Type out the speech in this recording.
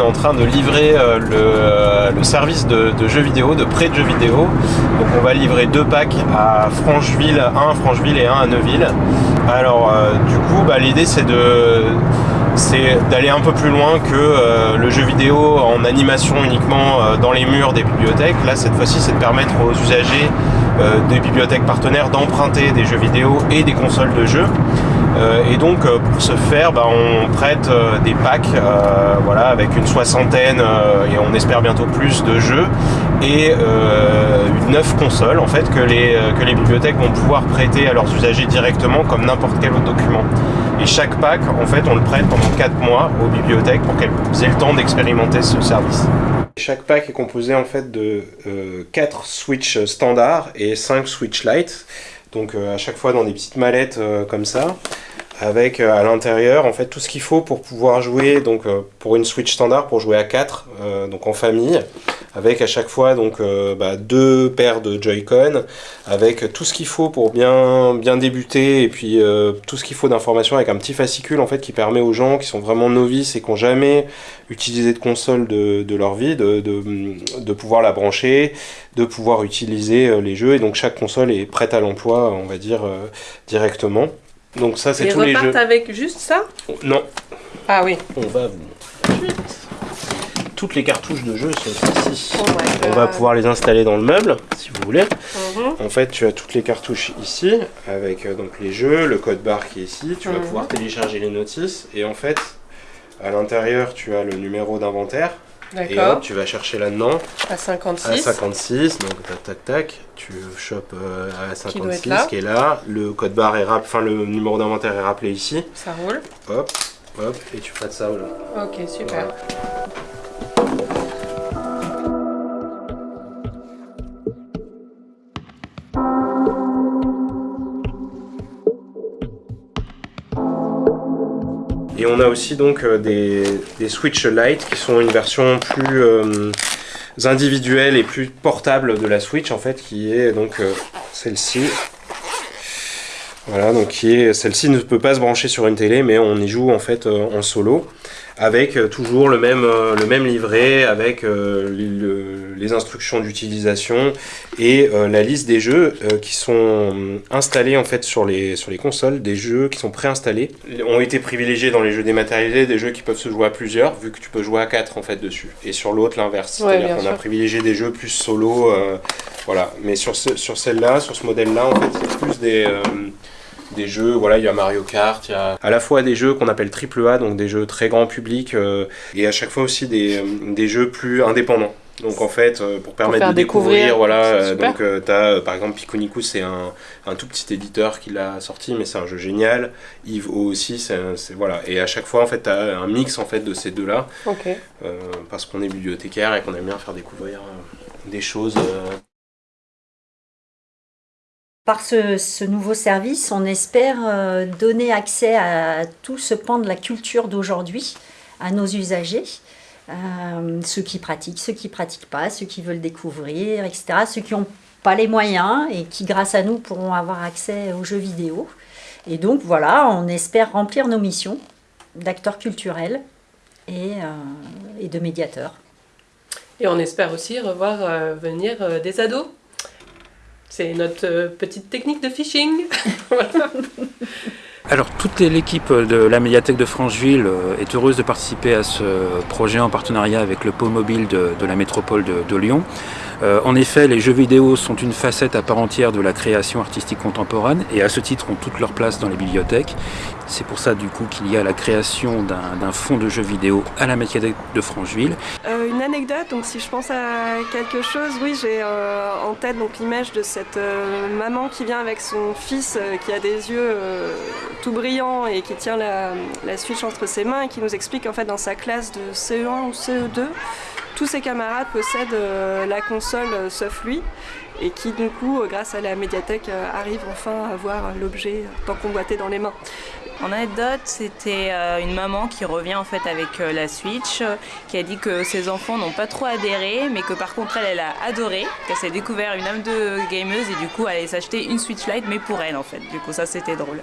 en train de livrer le, service de, jeux vidéo, de prêt de jeux vidéo. Donc on va livrer deux packs à Francheville, un à Francheville et un à Neuville. Alors du coup, bah, l'idée c'est de d'aller un peu plus loin que euh, le jeu vidéo en animation uniquement euh, dans les murs des bibliothèques. Là, cette fois-ci, c'est de permettre aux usagers euh, des bibliothèques partenaires d'emprunter des jeux vidéo et des consoles de jeux. Et donc, pour ce faire, bah, on prête des packs voilà, avec une soixantaine et on espère bientôt plus de jeux et neuf consoles en fait que les, que les bibliothèques vont pouvoir prêter à leurs usagers directement comme n'importe quel autre document. Et chaque pack, en fait, on le prête pendant 4 mois aux bibliothèques pour qu'elles aient le temps d'expérimenter ce service. Chaque pack est composé en fait de 4 euh, Switch standards et 5 Switch Lite. Donc euh, à chaque fois dans des petites mallettes euh, comme ça avec à l'intérieur en fait tout ce qu'il faut pour pouvoir jouer donc pour une Switch standard pour jouer à 4 donc en famille avec à chaque fois donc euh, bah, deux paires de Joy-Con, avec tout ce qu'il faut pour bien, bien débuter, et puis euh, tout ce qu'il faut d'informations avec un petit fascicule en fait qui permet aux gens qui sont vraiment novices et qui n'ont jamais utilisé de console de, leur vie, de, de, pouvoir la brancher, de pouvoir utiliser euh, les jeux, et donc chaque console est prête à l'emploi, on va dire, directement. Donc ça c'est tous les jeux. avec juste ça Non. Ah oui. On va vous toutes les cartouches de jeu sont ici. Oh on va pouvoir les installer dans le meuble, si vous voulez. Mhm. En fait, tu as toutes les cartouches ici, avec euh, donc les jeux, le code barre qui est ici. Tu vas mhm. pouvoir télécharger les notices. Et en fait, à l'intérieur, tu as le numéro d'inventaire. Et hop, tu vas chercher là-dedans. À 56. À 56, donc tac tac tac, tu chopes euh, à 56 qui, qui est là. Le code barre est rappelé, enfin le numéro d'inventaire est rappelé ici. Ça roule. Hop, hop, et tu prêtes ça là. Ok, super. Et on a aussi donc euh, des, Switch Lite qui sont une version plus euh, individuelle et plus portable de la Switch en fait, qui est donc euh, celle-ci. Voilà, donc qui est celle-ci ne peut pas se brancher sur une télé, mais on y joue en fait en solo avec euh, toujours le même, euh, le même livret, avec euh, les instructions d'utilisation et la liste des jeux qui sont installés en fait sur les, sur les consoles, des jeux qui sont préinstallés, ont été privilégiés dans les jeux dématérialisés, des jeux qui peuvent se jouer à plusieurs, vu que tu peux jouer à 4 en fait dessus. Et sur l'autre, l'inverse. C'est-à-dire qu'on a privilégié des jeux plus solo, voilà. Mais sur, ce, sur celle-là, sur ce modèle-là, en fait, c'est plus des des jeux, voilà, il y a Mario Kart, il y a à la fois des jeux qu'on appelle triple A, donc des jeux très grand public, euh, et à chaque fois aussi des, euh, des jeux plus indépendants. Donc en fait, euh, pour permettre de découvrir, voilà, donc tu as par exemple Piconico, c'est un, un, tout petit éditeur qui l'a sorti, mais c'est un jeu génial. Yves O aussi, c'est voilà, et à chaque fois en fait, tu as un mix en fait de ces deux-là, parce qu'on est bibliothécaire et qu'on aime bien faire découvrir des choses. Par ce, nouveau service, on espère euh, donner accès à tout ce pan de la culture d'aujourd'hui à nos usagers, euh, ceux qui pratiquent, ceux qui ne pratiquent pas, ceux qui veulent découvrir, etc., ceux qui n'ont pas les moyens et qui, grâce à nous, pourront avoir accès aux jeux vidéo. Et donc voilà, on espère remplir nos missions d'acteurs culturels et, euh, et, de médiateurs. Et on espère aussi revoir venir des ados c'est notre euh, petite technique de phishing. Alors toute l'équipe de la médiathèque de Francheville euh, est heureuse de participer à ce projet en partenariat avec le pôle mobile de, la métropole de, Lyon. Euh, en effet, les jeux vidéo sont une facette à part entière de la création artistique contemporaine et à ce titre ont toute leur place dans les bibliothèques. C'est pour ça du coup qu'il y a la création d'un fonds de jeux vidéo à la médiathèque de Francheville. Euh, une anecdote, donc si je pense à quelque chose, oui j'ai en tête l'image de cette maman qui vient avec son fils qui a des yeux tout brillants et qui tient la, Switch entre ses mains et qui nous explique en fait dans sa classe de CE1 ou CE2 tous ses camarades possèdent euh, la console euh, sauf lui et qui du coup, euh, grâce à la médiathèque, arrive enfin à voir l'objet tant convoité dans les mains. En anecdote, c'était une maman qui revient en fait avec la Switch, qui a dit que ses enfants n'ont pas trop adhéré, mais que par contre elle, elle a adoré, qu'elle s'est découvert une âme de gameuse et du coup elle allait s'acheter une Switch Lite, mais pour elle en fait. Du coup ça c'était drôle.